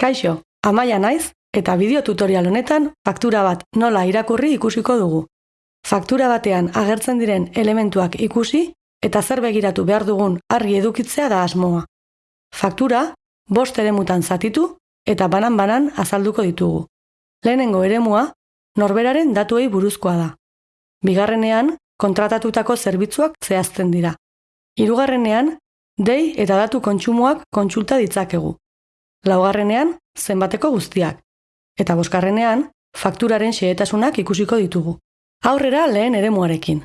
Kaixo, amaia naiz eta bideo tutorial honetan faktura bat nola irakurri ikusiko dugu. Faktura batean agertzen diren elementuak ikusi eta zer begiratu behar dugun argi edukitzea da asmoa. Faktura, bost eremutan zatitu eta banan-banan azalduko ditugu. Lehenengo eremua, norberaren datuei buruzkoa da. Bigarrenean, kontratatutako zerbitzuak zehazten dira. Hirugarrenean, dei eta datu kontsumoak kontsulta ditzakegu. Laugarrenean, zenbateko guztiak. Eta boskarrenean, fakturaren xehetasunak ikusiko ditugu. Aurrera lehen eremuarekin.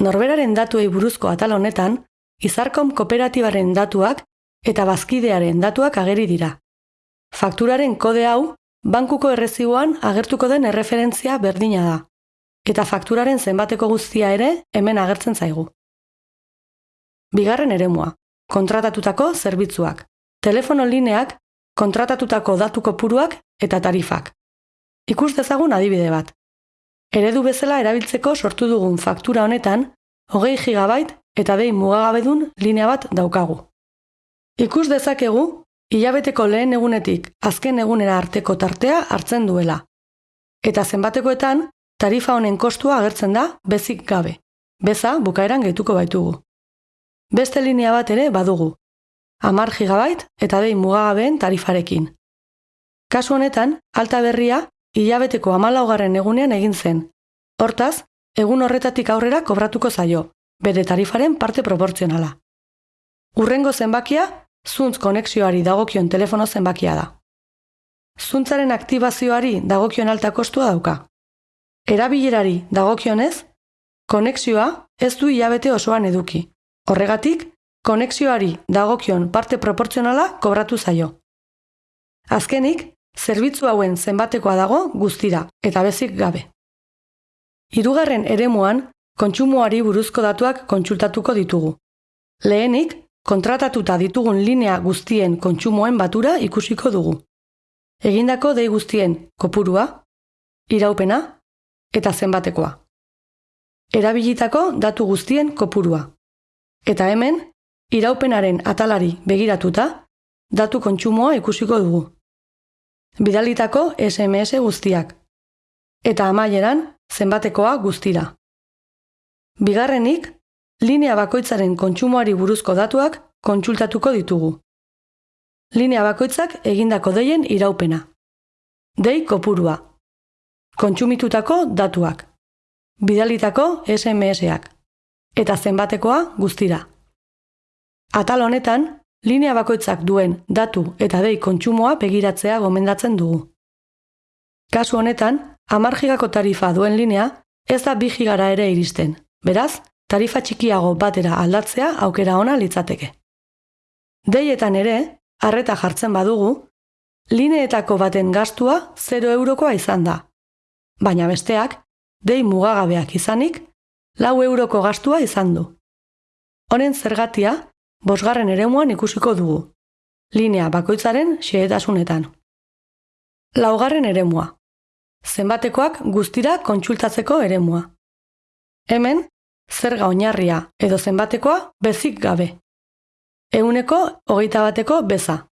Norberaren datuei buruzko atal honetan, izarkom kooperatibaren datuak eta bazkidearen datuak ageri dira. Fakturaren kode hau, bankuko erreziboan agertuko den erreferentzia berdina da. Eta fakturaren zenbateko guztia ere hemen agertzen zaigu. Bigarren eremua, kontratatutako zerbitzuak. Telefono lineak, kontratatutako datu kopuruak eta tarifak. Ikus dezagun adibide bat. Eredu bezala erabiltzeko sortu dugun faktura honetan, hogei gigabait eta behin mugagabedun linea bat daukagu. Ikus dezakegu, hilabeteko lehen egunetik azken egunera arteko tartea hartzen duela. Eta zenbatekoetan, tarifa honen kostua agertzen da bezik gabe. Beza bukaeran gehituko baitugu. Beste linea bat ere badugu. Amar gigabait eta behin mugagabeen tarifarekin. Kasu honetan, alta berria hilabeteko amalaugarren egunean egin zen. Hortaz, egun horretatik aurrera kobratuko zaio, bere tarifaren parte proportzionala. Urrengo zenbakia, zuntz konexioari dagokion telefono zenbakia da. Zuntzaren aktibazioari dagokion alta kostua dauka. Erabilerari dagokionez, konexioa ez du hilabete osoan eduki. Horregatik, konexioari dagokion parte proportzionala kobratu zaio. Azkenik, zerbitzu hauen zenbatekoa dago guztira eta bezik gabe. Hirugarren eremuan, kontsumoari buruzko datuak kontsultatuko ditugu. Lehenik, kontratatuta ditugun linea guztien kontsumoen batura ikusiko dugu. Egindako dei guztien kopurua, iraupena eta zenbatekoa. Erabilitako datu guztien kopurua. Eta hemen, iraupenaren atalari begiratuta, datu kontsumoa ikusiko dugu bidalitako SMS guztiak. Eta amaieran, zenbatekoa guztira. Bigarrenik, linea bakoitzaren kontsumoari buruzko datuak kontsultatuko ditugu. Linea bakoitzak egindako deien iraupena. Dei kopurua. Kontsumitutako datuak. Bidalitako SMS-ak. Eta zenbatekoa guztira. Atal honetan, linea bakoitzak duen datu eta dei kontsumoa begiratzea gomendatzen dugu. Kasu honetan, amargigako tarifa duen linea ez da bi gigara ere iristen. Beraz, tarifa txikiago batera aldatzea aukera ona litzateke. Deietan ere, harreta jartzen badugu, lineetako baten gastua 0 eurokoa izan da. Baina besteak, dei mugagabeak izanik, lau euroko gastua izan du. Honen zergatia, bosgarren eremuan ikusiko dugu, linea bakoitzaren xehetasunetan. Laugarren eremua. Zenbatekoak guztira kontsultatzeko eremua. Hemen, zerga oinarria edo zenbatekoa bezik gabe. Euneko hogeita bateko beza.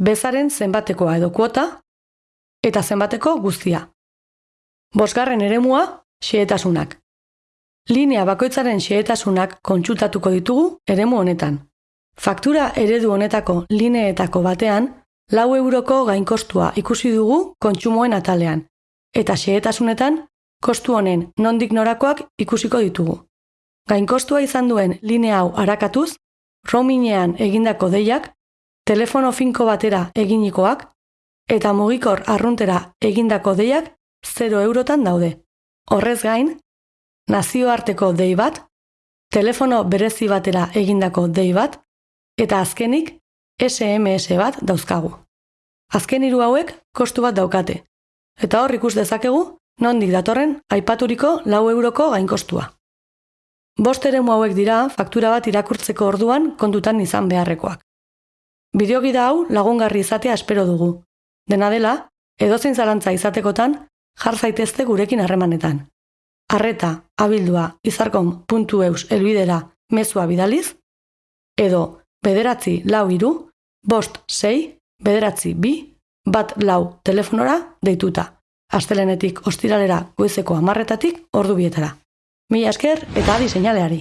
Bezaren zenbatekoa edo kuota eta zenbateko guztia. Bosgarren eremua, xehetasunak linea bakoitzaren xehetasunak kontsultatuko ditugu eremu honetan. Faktura eredu honetako lineetako batean, lau euroko gainkostua ikusi dugu kontsumoen atalean, eta xehetasunetan, kostu honen nondik norakoak ikusiko ditugu. Gainkostua izan duen linea hau arakatuz, roaminean egindako deiak, telefono finko batera eginikoak, eta mugikor arruntera egindako deiak 0 eurotan daude. Horrez gain, nazioarteko dei bat, telefono berezi batera egindako dei bat, eta azkenik SMS bat dauzkagu. Azken hiru hauek kostu bat daukate, eta hor ikus dezakegu nondik datorren aipaturiko lau euroko gainkostua. Bost eremu hauek dira faktura bat irakurtzeko orduan kontutan izan beharrekoak. Bideogida hau lagungarri izatea espero dugu. Dena dela, edozein zalantza izatekotan, jar zaitezte gurekin harremanetan arreta abildua izarkon.eus elbidera mezua bidaliz, edo bederatzi lau iru, bost sei, bederatzi bi, bat lau telefonora deituta. Astelenetik ostiralera goizeko amarretatik ordu bietara. Mila esker eta adi seinaleari.